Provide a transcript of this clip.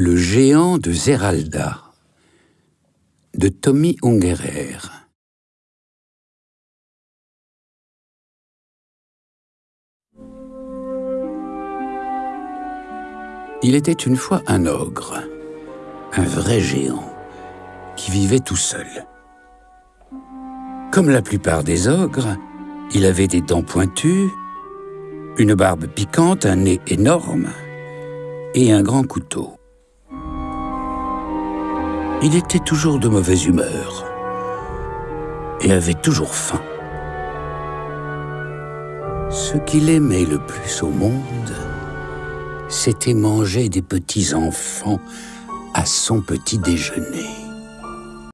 Le géant de Zeralda de Tommy Ungerer Il était une fois un ogre, un vrai géant, qui vivait tout seul. Comme la plupart des ogres, il avait des dents pointues, une barbe piquante, un nez énorme et un grand couteau. Il était toujours de mauvaise humeur et avait toujours faim. Ce qu'il aimait le plus au monde, c'était manger des petits enfants à son petit déjeuner.